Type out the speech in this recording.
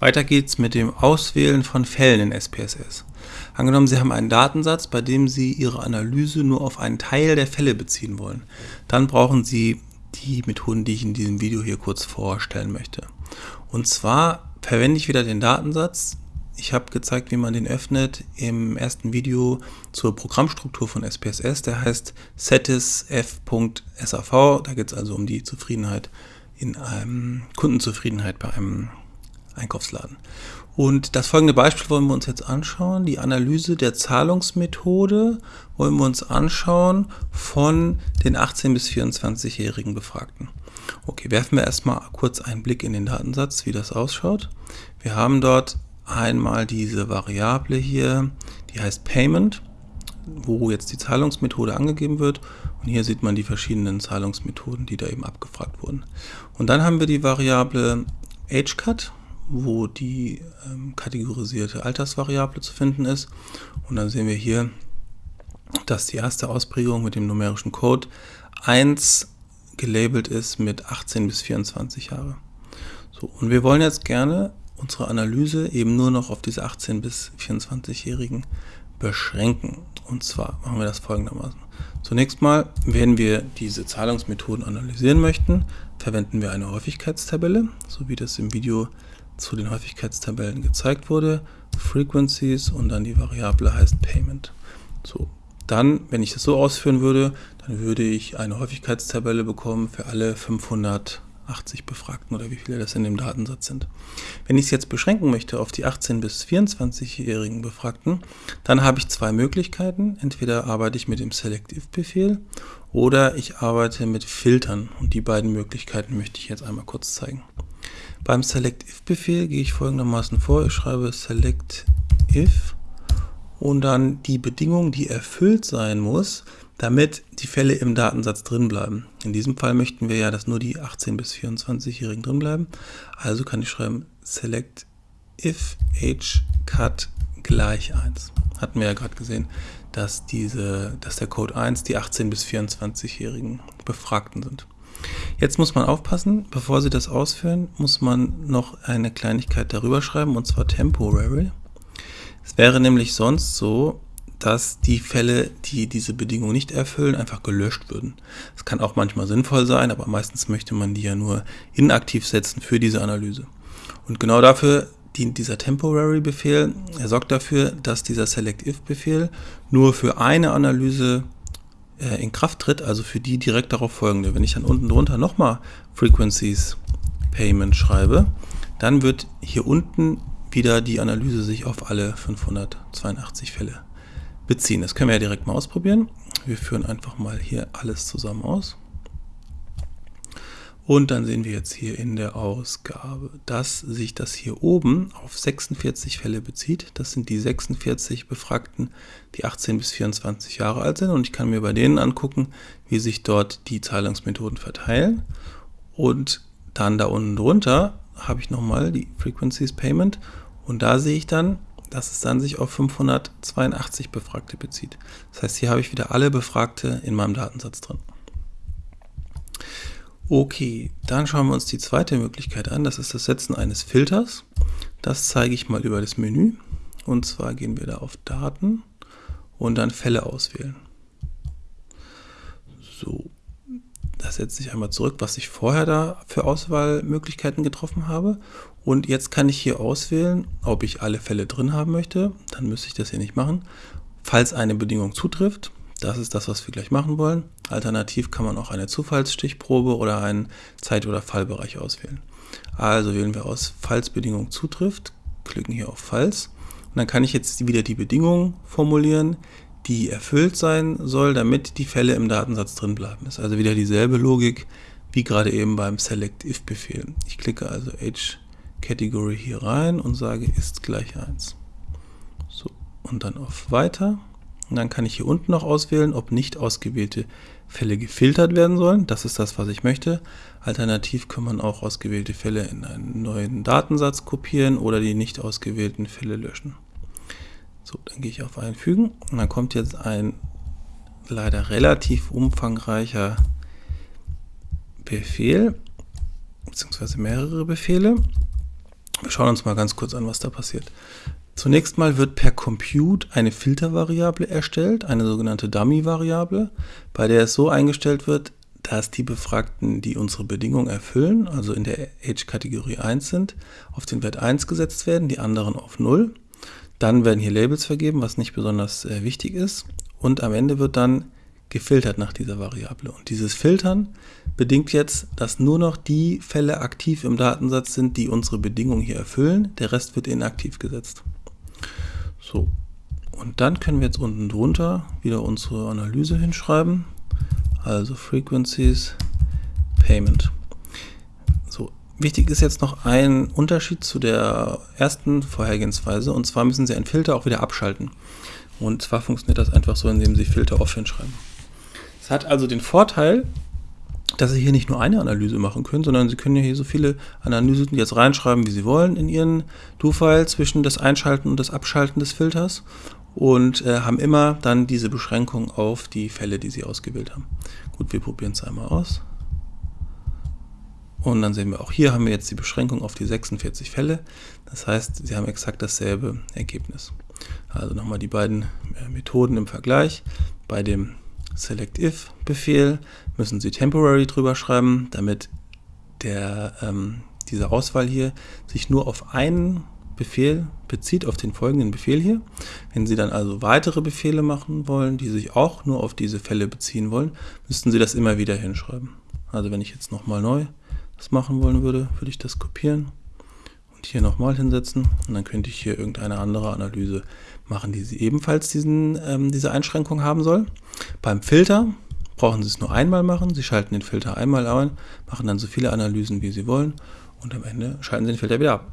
Weiter geht's mit dem Auswählen von Fällen in SPSS. Angenommen, Sie haben einen Datensatz, bei dem Sie Ihre Analyse nur auf einen Teil der Fälle beziehen wollen. Dann brauchen Sie die Methoden, die ich in diesem Video hier kurz vorstellen möchte. Und zwar verwende ich wieder den Datensatz. Ich habe gezeigt, wie man den öffnet im ersten Video zur Programmstruktur von SPSS. Der heißt satisf.sav. Da geht es also um die Zufriedenheit in einem Kundenzufriedenheit bei einem Einkaufsladen. Und das folgende Beispiel wollen wir uns jetzt anschauen. Die Analyse der Zahlungsmethode wollen wir uns anschauen von den 18- bis 24-jährigen Befragten. Okay, werfen wir erstmal kurz einen Blick in den Datensatz, wie das ausschaut. Wir haben dort einmal diese Variable hier, die heißt Payment, wo jetzt die Zahlungsmethode angegeben wird. Und hier sieht man die verschiedenen Zahlungsmethoden, die da eben abgefragt wurden. Und dann haben wir die Variable AgeCut, wo die ähm, kategorisierte Altersvariable zu finden ist. Und dann sehen wir hier, dass die erste Ausprägung mit dem numerischen Code 1 gelabelt ist mit 18 bis 24 Jahre. So, und wir wollen jetzt gerne unsere Analyse eben nur noch auf diese 18 bis 24-Jährigen beschränken. Und zwar machen wir das folgendermaßen. Zunächst mal, wenn wir diese Zahlungsmethoden analysieren möchten, verwenden wir eine Häufigkeitstabelle, so wie das im Video zu den Häufigkeitstabellen gezeigt wurde, Frequencies und dann die Variable heißt Payment. So, dann, wenn ich das so ausführen würde, dann würde ich eine Häufigkeitstabelle bekommen für alle 580 Befragten oder wie viele das in dem Datensatz sind. Wenn ich es jetzt beschränken möchte auf die 18- bis 24-jährigen Befragten, dann habe ich zwei Möglichkeiten. Entweder arbeite ich mit dem Select-If-Befehl oder ich arbeite mit Filtern und die beiden Möglichkeiten möchte ich jetzt einmal kurz zeigen. Beim SelectIf-Befehl gehe ich folgendermaßen vor. Ich schreibe SelectIf und dann die Bedingung, die erfüllt sein muss, damit die Fälle im Datensatz drin bleiben. In diesem Fall möchten wir ja, dass nur die 18- bis 24-Jährigen drin bleiben. Also kann ich schreiben select if age cut gleich 1. Hatten wir ja gerade gesehen, dass, diese, dass der Code 1 die 18- bis 24-Jährigen Befragten sind. Jetzt muss man aufpassen, bevor Sie das ausführen, muss man noch eine Kleinigkeit darüber schreiben, und zwar temporary. Es wäre nämlich sonst so, dass die Fälle, die diese Bedingung nicht erfüllen, einfach gelöscht würden. Das kann auch manchmal sinnvoll sein, aber meistens möchte man die ja nur inaktiv setzen für diese Analyse. Und genau dafür dient dieser Temporary-Befehl. Er sorgt dafür, dass dieser SelectIf-Befehl nur für eine Analyse äh, in Kraft tritt, also für die direkt darauf folgende. Wenn ich dann unten drunter nochmal Frequencies Payment schreibe, dann wird hier unten wieder die Analyse sich auf alle 582 Fälle beziehen. Das können wir ja direkt mal ausprobieren. Wir führen einfach mal hier alles zusammen aus. Und dann sehen wir jetzt hier in der Ausgabe, dass sich das hier oben auf 46 Fälle bezieht. Das sind die 46 Befragten, die 18 bis 24 Jahre alt sind. Und ich kann mir bei denen angucken, wie sich dort die Zahlungsmethoden verteilen. Und dann da unten drunter habe ich nochmal die Frequencies Payment. Und da sehe ich dann, dass es dann sich auf 582 Befragte bezieht. Das heißt, hier habe ich wieder alle Befragte in meinem Datensatz drin. Okay, dann schauen wir uns die zweite Möglichkeit an. Das ist das Setzen eines Filters. Das zeige ich mal über das Menü. Und zwar gehen wir da auf Daten und dann Fälle auswählen. So, das setze ich einmal zurück, was ich vorher da für Auswahlmöglichkeiten getroffen habe. Und jetzt kann ich hier auswählen, ob ich alle Fälle drin haben möchte. Dann müsste ich das hier nicht machen. Falls eine Bedingung zutrifft, das ist das, was wir gleich machen wollen. Alternativ kann man auch eine Zufallsstichprobe oder einen Zeit- oder Fallbereich auswählen. Also wählen wir aus, falls Bedingung zutrifft, klicken hier auf Falls. Und dann kann ich jetzt wieder die Bedingung formulieren, die erfüllt sein soll, damit die Fälle im Datensatz drin bleiben. Ist also wieder dieselbe Logik wie gerade eben beim Select-If-Befehl. Ich klicke also Age Category hier rein und sage ist gleich 1. So, und dann auf Weiter. Und dann kann ich hier unten noch auswählen, ob nicht ausgewählte Fälle gefiltert werden sollen. Das ist das, was ich möchte. Alternativ kann man auch ausgewählte Fälle in einen neuen Datensatz kopieren oder die nicht ausgewählten Fälle löschen. So, dann gehe ich auf Einfügen und dann kommt jetzt ein leider relativ umfangreicher Befehl, beziehungsweise mehrere Befehle. Wir schauen uns mal ganz kurz an, was da passiert. Zunächst mal wird per Compute eine Filtervariable erstellt, eine sogenannte Dummy-Variable, bei der es so eingestellt wird, dass die Befragten, die unsere Bedingung erfüllen, also in der Age-Kategorie 1 sind, auf den Wert 1 gesetzt werden, die anderen auf 0. Dann werden hier Labels vergeben, was nicht besonders äh, wichtig ist. Und am Ende wird dann gefiltert nach dieser Variable. Und dieses Filtern bedingt jetzt, dass nur noch die Fälle aktiv im Datensatz sind, die unsere Bedingung hier erfüllen. Der Rest wird inaktiv gesetzt. So, und dann können wir jetzt unten drunter wieder unsere Analyse hinschreiben. Also Frequencies, Payment. So, wichtig ist jetzt noch ein Unterschied zu der ersten Vorhergehensweise. Und zwar müssen Sie einen Filter auch wieder abschalten. Und zwar funktioniert das einfach so, indem Sie Filter off hinschreiben. Es hat also den Vorteil, dass Sie hier nicht nur eine Analyse machen können, sondern Sie können hier so viele Analysen jetzt reinschreiben, wie Sie wollen in Ihren Do-File zwischen das Einschalten und das Abschalten des Filters und äh, haben immer dann diese Beschränkung auf die Fälle, die Sie ausgewählt haben. Gut, wir probieren es einmal aus. Und dann sehen wir auch hier haben wir jetzt die Beschränkung auf die 46 Fälle. Das heißt, Sie haben exakt dasselbe Ergebnis. Also nochmal die beiden äh, Methoden im Vergleich. Bei dem SelectIf-Befehl müssen Sie temporary drüber schreiben, damit der, ähm, diese Auswahl hier sich nur auf einen Befehl bezieht, auf den folgenden Befehl hier. Wenn Sie dann also weitere Befehle machen wollen, die sich auch nur auf diese Fälle beziehen wollen, müssten Sie das immer wieder hinschreiben. Also wenn ich jetzt nochmal neu das machen wollen würde, würde ich das kopieren hier nochmal hinsetzen und dann könnte ich hier irgendeine andere Analyse machen, die Sie ebenfalls diesen, ähm, diese Einschränkung haben soll. Beim Filter brauchen Sie es nur einmal machen. Sie schalten den Filter einmal ein, machen dann so viele Analysen, wie Sie wollen und am Ende schalten Sie den Filter wieder ab.